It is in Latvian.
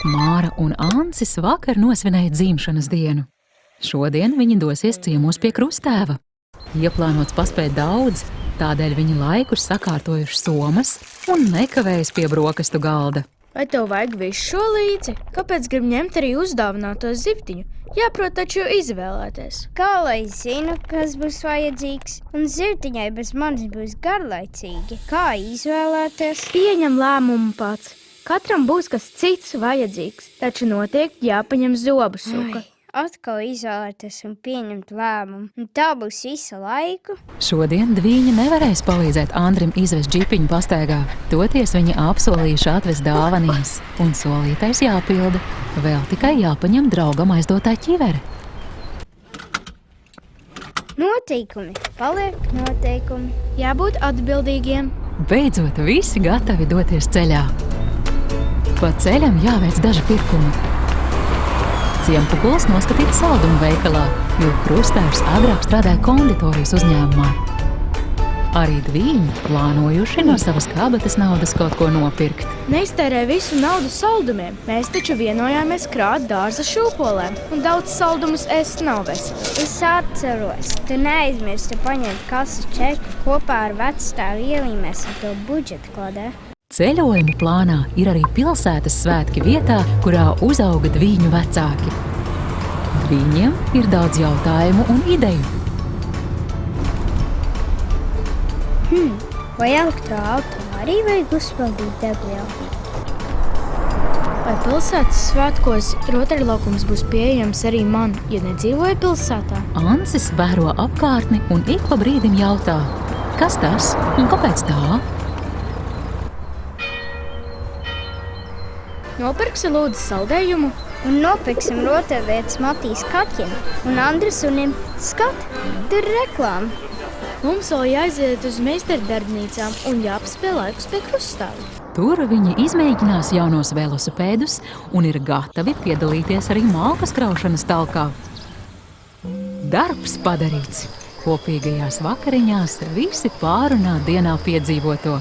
Māra un Ansis vakar nosvinēja dzimšanas dienu. Šodien viņi dosies ciemos pie krustēva. Ieplānots paspēt daudz, tādēļ viņi laiku ir sakārtojuši somas un nekavējas pie brokastu galda. Vai tev vajag visu šo līdzi? Kāpēc grib ņemt arī uzdāvināto zivtiņu? Jāprot taču izvēlēties. Kā lai zinu, kas būs vajadzīgs, un zivtiņai bez manis būs garlaicīgi? Kā izvēlēties? Pieņem lēmumu pats. Katram būs kas cits vajadzīgs, taču noteikti jāpaņem zobu suka. Ai, atkal izvēlēties un pieņemt lēmumu, un tā būs visa laika. Šodien Dvīņa nevarēs palīdzēt Andrim izvest džipiņu pastaigā. Toties viņi apsolījuši atvest dāvanas, un solītais jāpilda. Vēl tikai jāpaņem draugam aizdotā ķivere. Noteikumi paliek noteikumi. Jābūt atbildīgiem. Beidzot, visi gatavi doties ceļā. Pa ceļam jāveic daži pirkumi. Ciempukuls noskatīts saldumu veikalā, jo krustēvs agrāk strādāja konditorijas uzņēmumā. Arī dvīņi plānojuši no savas kabatas naudas kaut ko nopirkt. Neiztērē visu naudu saldumiem. Mēs taču vienojāmies krāt dārza šūpolēm, un daudz saldumus ēst nav vesels. Es atceros, tu neaizmirsti paņemt kasu čeku kopā ar vecstāvu ielīmēs ar to budžeta kladē. Ceļojuma plānā ir arī pilsētas svētki vietā, kurā uzauga dviņu vecāki. Viņiem ir daudz jautājumu un ideju. Hmm, vai elektroautorā arī vajag uzpildīt degvielu? Vai pilsētas svētkos rotaļlaukums būs pieejams arī man, ja nedzīvoju pilsētā? Ansis vēro apkārtni un ik pa brīdim jautā, kas tas un kāpēc tā? Nopirksi lūdzu saldējumu, Un nopirksim rotaļlietas Matīs kaķim un Andris unim. Skat, tur ir reklāma. mums vēl jāaiziet uz meistardarbnīcām un jāpaspēj laikus pie krustāvja. Tur viņi izmēģinās jaunos velosipēdus un ir gatavi piedalīties arī malkas kraušanas talkā. Darbs padarīts! Kopīgajās vakariņās visi pārunā dienā piedzīvoto.